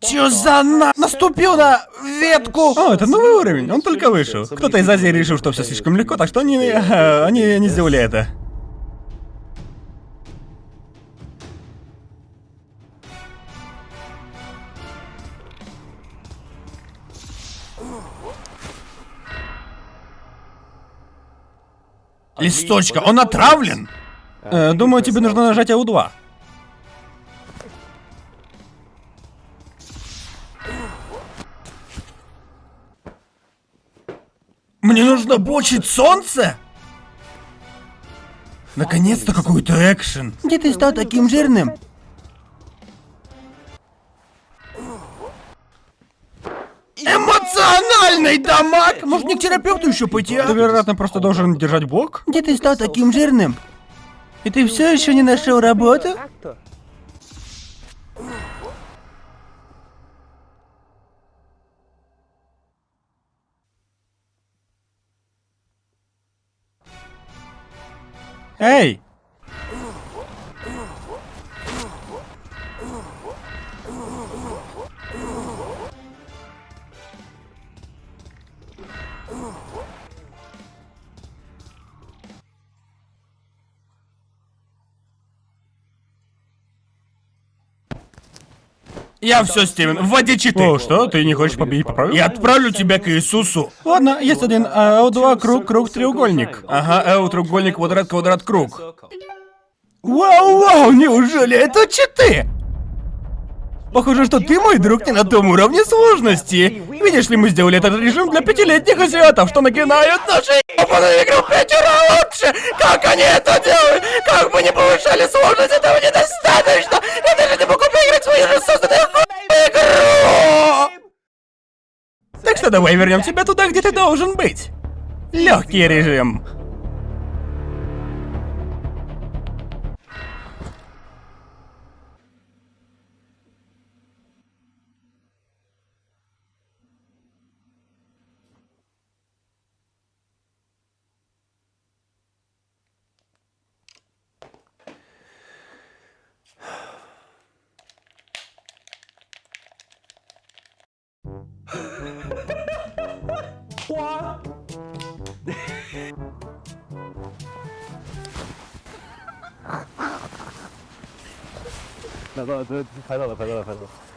Чё за на... Наступил на ветку! О, это новый уровень, он только вышел. Кто-то из Азии решил, что все слишком легко, так что они, э, они не сделали это. Листочка, он отравлен! Э, думаю, тебе нужно нажать АУ-2. Мне нужно бочить солнце? Наконец-то какой-то экшен. Где ты стал таким жирным? Эмоциональный дамаг! Может не к терапевту еще пойти, Ты, а? вероятно, просто должен держать блок? Где ты стал таким жирным? И ты все еще не нашел работу? Hey! Я все, Стивен, вводи читы. О, что? Ты не хочешь победить по правилам? Я отправлю тебя к Иисусу. Ладно, есть один а, L2 круг, круг, треугольник. Ага, L, треугольник, квадрат, квадрат, круг. Вау, вау, неужели это читы? Похоже, что ты, мой друг, не на том уровне сложности. Видишь ли, мы сделали этот режим для пятилетних азиатов, что нагинают наши ебаную игру в пятеро лучше! Как они это делают? Как бы не повышали сложность, этого недостаточно! все, давай вернем тебя туда, где ты должен быть. Легкий режим. 啊！拍到了，拍到了，拍到了，拍到了。